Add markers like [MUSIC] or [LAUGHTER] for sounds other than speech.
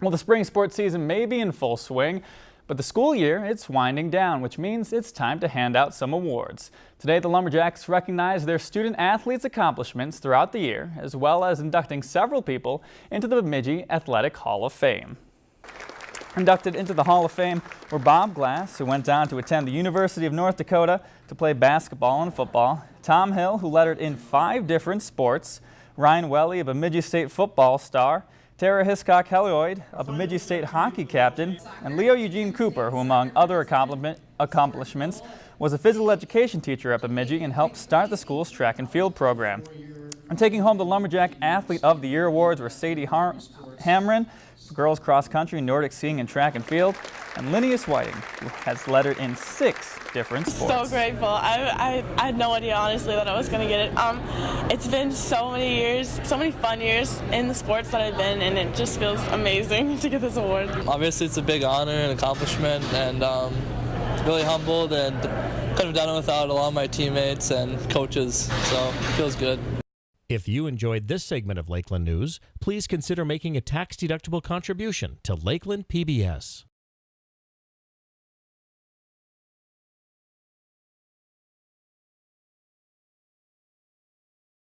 Well, the spring sports season may be in full swing, but the school year, it's winding down, which means it's time to hand out some awards. Today, the Lumberjacks recognize their student athletes' accomplishments throughout the year, as well as inducting several people into the Bemidji Athletic Hall of Fame. Inducted into the Hall of Fame were Bob Glass, who went on to attend the University of North Dakota to play basketball and football, Tom Hill, who lettered in five different sports, Ryan Welly, a Bemidji State football star, Tara Hiscock Helioid, a Bemidji State hockey captain, and Leo Eugene Cooper, who among other accomplishments was a physical education teacher at Bemidji and helped start the school's track and field program. And taking home the Lumberjack Athlete of the Year awards were Sadie Har Hamrin, girls cross country, Nordic skiing, and track and field, and Linneas Whiting, who has lettered in six different sports. So grateful. I, I, I had no idea, honestly, that I was going to get it. Um, it's been so many years, so many fun years in the sports that I've been, and it just feels amazing [LAUGHS] to get this award. Obviously, it's a big honor and accomplishment, and um, really humbled, and couldn't have done it without a lot of my teammates and coaches, so it feels good. If you enjoyed this segment of Lakeland News, please consider making a tax-deductible contribution to Lakeland PBS.